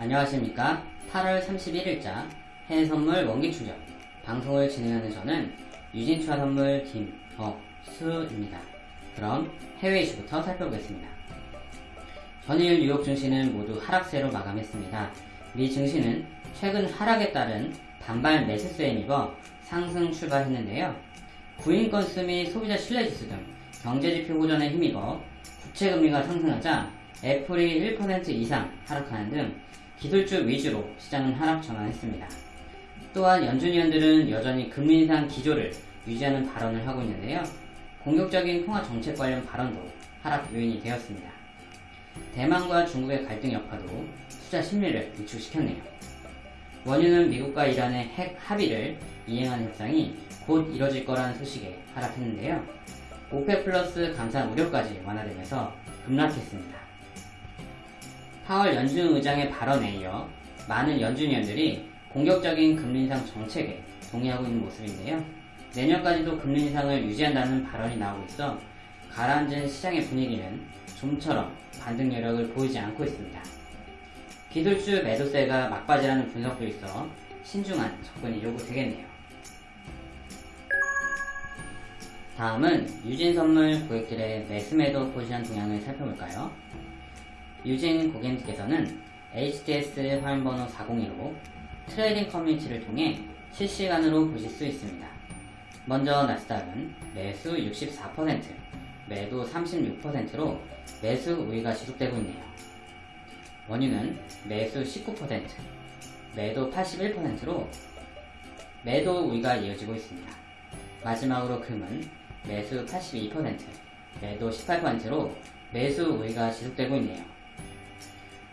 안녕하십니까 8월 31일자 해외선물 원기충전 방송을 진행하는 저는 유진투자 선물 김덕수입니다. 그럼 해외 이슈부터 살펴보겠습니다. 전일 뉴욕 증시는 모두 하락세로 마감했습니다. 미 증시는 최근 하락에 따른 반발 매수세에 입어 상승 출발했는데요. 구인 건수 및 소비자 신뢰지수 등 경제지표 호전에 힘입어 국채금리가 상승하자 애플이 1% 이상 하락하는 등 기술주 위주로 시장은 하락 전환했습니다. 또한 연준 위원들은 여전히 금리 인상 기조를 유지하는 발언을 하고 있는데요. 공격적인 통화 정책 관련 발언도 하락 요인이 되었습니다. 대만과 중국의 갈등 여파도 투자 심리를 위축시켰네요. 원유는 미국과 이란의 핵 합의를 이행하는 협상이 곧 이뤄질 거라는 소식에 하락했는데요. 오페 플러스 감산 우려까지 완화되면서 급락했습니다. 4월 연준 의장의 발언에 이어 많은 연준위원들이 공격적인 금리 인상 정책에 동의하고 있는 모습인데요. 내년까지도 금리 인상을 유지한다는 발언이 나오고 있어 가라앉은 시장의 분위기는 좀처럼 반등 여력을 보이지 않고 있습니다. 기술주 매도세가 막바지라는 분석도 있어 신중한 접근이 요구되겠네요. 다음은 유진선물 고객들의 매수매도 포지션 동향을 살펴볼까요? 유진 고객님께서는 HTS 화면번호 402로 trading 커뮤니티를 통해 실시간으로 보실 수 있습니다. 먼저 나스닥은 매수 64%, 매도 36%로 매수 우위가 지속되고 있네요. 원유는 매수 19%, 매도 81%로 매도 우위가 이어지고 있습니다. 마지막으로 금은 매수 82%, 매도 18%로 매수 우위가 지속되고 있네요.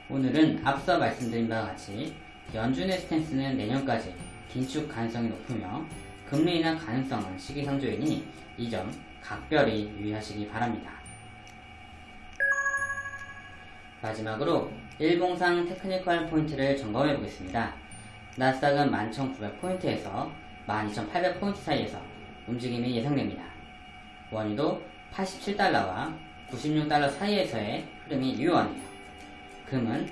오늘은 앞서 말씀드린 바와 같이 연준의 스탠스는 내년까지 긴축 가능성이 높으며 금리 인하 가능성은 시기상조이니 이 점 각별히 유의하시기 바랍니다. 마지막으로 일봉상 technical 포인트를 점검해 보겠습니다. 나스닥은 11,900포인트에서 12,800포인트 사이에서 움직임이 예상됩니다. 원유도 87달러와 96달러 사이에서의 흐름이 유효하네요. 금은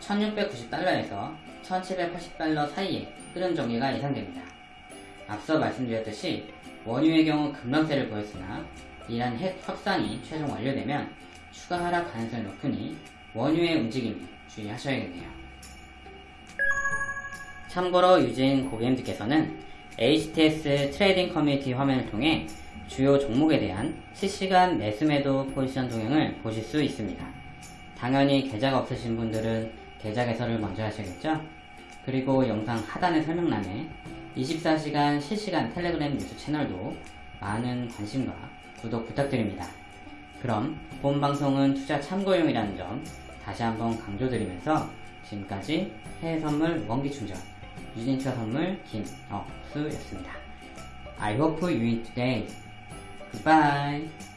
1690달러에서 1780달러 사이에 흐름 정리가 예상됩니다. 앞서 말씀드렸듯이 원유의 경우 급락세를 보였으나 이란 핵 확산이 최종 완료되면 추가 하락 가능성이 높으니 원유의 움직임에 주의하셔야겠네요. 참고로 유진 고객님들께서는 HTS 트레이딩 커뮤니티 화면을 통해 주요 종목에 대한 실시간 매수매도 포지션 동향을 보실 수 있습니다. 당연히 계좌가 없으신 분들은 계좌 개설을 먼저 하셔야겠죠? 그리고 영상 하단의 설명란에 24시간 실시간 텔레그램 뉴스 채널도 많은 관심과 구독 부탁드립니다. 그럼 본 방송은 투자 참고용이라는 점 다시 한번 강조드리면서 지금까지 해외 선물 원기 충전 유진투자 선물 김억수였습니다. I hope you win today. Goodbye.